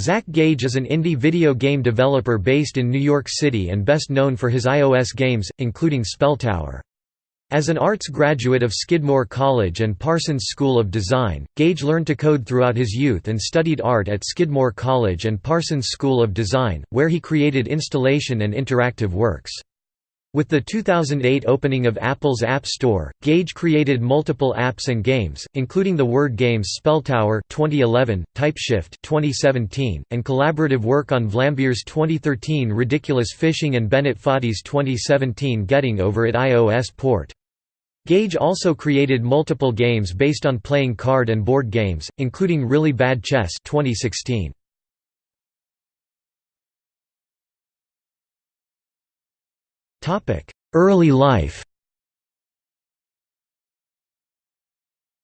Zach Gage is an indie video game developer based in New York City and best known for his iOS games, including Spelltower. As an arts graduate of Skidmore College and Parsons School of Design, Gage learned to code throughout his youth and studied art at Skidmore College and Parsons School of Design, where he created installation and interactive works. With the 2008 opening of Apple's App Store, Gage created multiple apps and games, including the word games Spelltower 2011, TypeShift 2017, and collaborative work on Vlambeer's 2013 Ridiculous Fishing and Bennett Foddy's 2017 Getting Over It iOS port. Gage also created multiple games based on playing card and board games, including Really Bad Chess 2016. Early life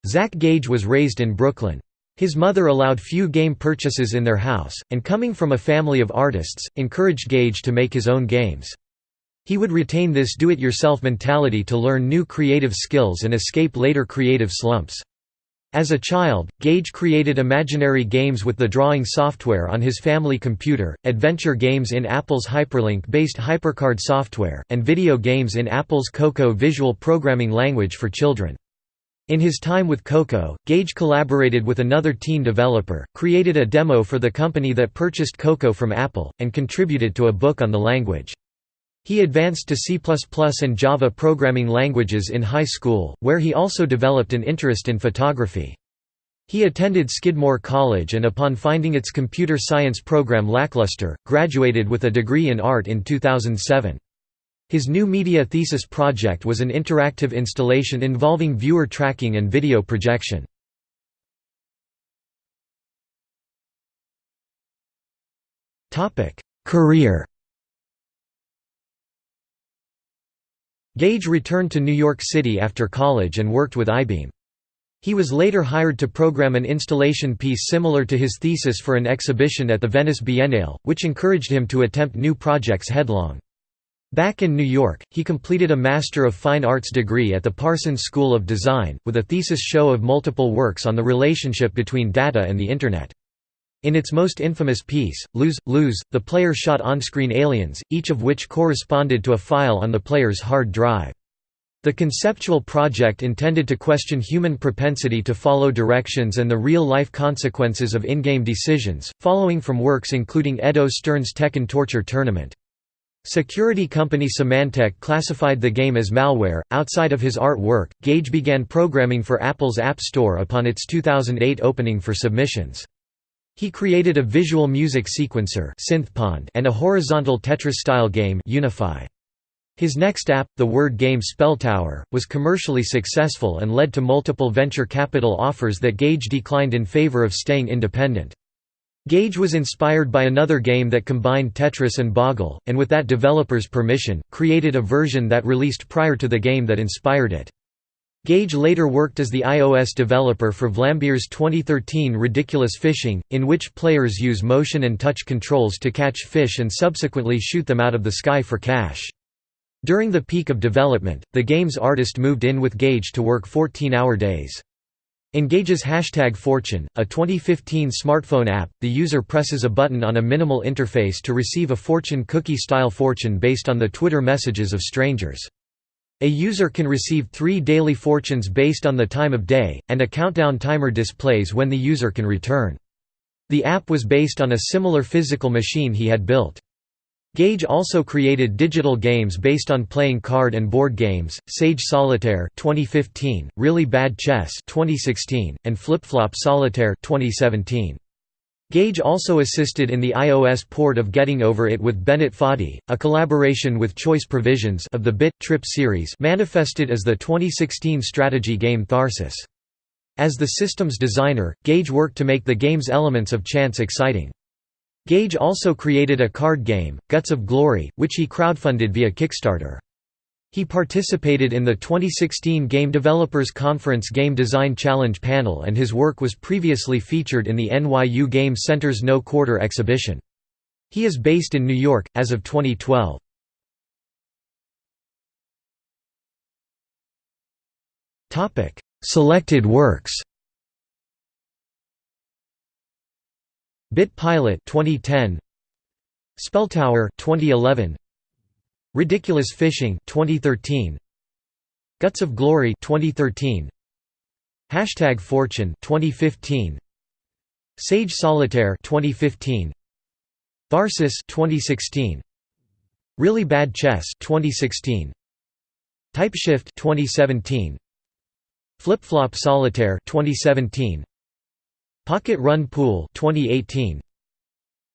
Zach Gage was raised in Brooklyn. His mother allowed few game purchases in their house, and coming from a family of artists, encouraged Gage to make his own games. He would retain this do-it-yourself mentality to learn new creative skills and escape later creative slumps. As a child, Gage created imaginary games with the drawing software on his family computer, adventure games in Apple's Hyperlink-based HyperCard software, and video games in Apple's Cocoa visual programming language for children. In his time with Cocoa, Gage collaborated with another teen developer, created a demo for the company that purchased Cocoa from Apple, and contributed to a book on the language. He advanced to C++ and Java programming languages in high school, where he also developed an interest in photography. He attended Skidmore College and upon finding its computer science program lackluster, graduated with a degree in art in 2007. His new media thesis project was an interactive installation involving viewer tracking and video projection. Career Gage returned to New York City after college and worked with iBeam. He was later hired to program an installation piece similar to his thesis for an exhibition at the Venice Biennale, which encouraged him to attempt new projects headlong. Back in New York, he completed a Master of Fine Arts degree at the Parsons School of Design, with a thesis show of multiple works on the relationship between data and the Internet. In its most infamous piece, Lose, Lose, the player shot on-screen aliens, each of which corresponded to a file on the player's hard drive. The conceptual project intended to question human propensity to follow directions and the real-life consequences of in-game decisions, following from works including Eddo Stern's Tekken Torture Tournament. Security company Symantec classified the game as malware. Outside of his artwork, Gage began programming for Apple's App Store upon its 2008 opening for submissions. He created a visual music sequencer and a horizontal Tetris-style game Unify. His next app, the word game Spelltower, was commercially successful and led to multiple venture capital offers that Gage declined in favor of staying independent. Gage was inspired by another game that combined Tetris and Boggle, and with that developer's permission, created a version that released prior to the game that inspired it. Gage later worked as the iOS developer for Vlambeer's 2013 Ridiculous Fishing, in which players use motion and touch controls to catch fish and subsequently shoot them out of the sky for cash. During the peak of development, the game's artist moved in with Gage to work 14-hour days. In Gage's Hashtag Fortune, a 2015 smartphone app, the user presses a button on a minimal interface to receive a fortune cookie-style fortune based on the Twitter messages of strangers. A user can receive three daily fortunes based on the time of day, and a countdown timer displays when the user can return. The app was based on a similar physical machine he had built. Gage also created digital games based on playing card and board games, Sage Solitaire 2015, Really Bad Chess 2016, and Flip Flop Solitaire 2017. Gage also assisted in the iOS port of Getting Over It with Bennett Foddy, a collaboration with Choice Provisions of the Bit Trip series manifested as the 2016 strategy game Tharsis. As the system's designer, Gage worked to make the game's elements of chance exciting. Gage also created a card game, Guts of Glory, which he crowdfunded via Kickstarter. He participated in the 2016 Game Developers Conference Game Design Challenge panel and his work was previously featured in the NYU Game Center's No Quarter exhibition. He is based in New York, as of 2012. Selected works Bit Pilot 2010 Spelltower 2011 Ridiculous Fishing 2013 Guts of Glory 2013 Hashtag Fortune 2015 Sage Solitaire 2015 Tharsis 2016 Really Bad Chess 2016 Typeshift 2017 Flip Flop Solitaire 2017 Pocket Run Pool 2018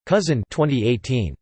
Cousin 2018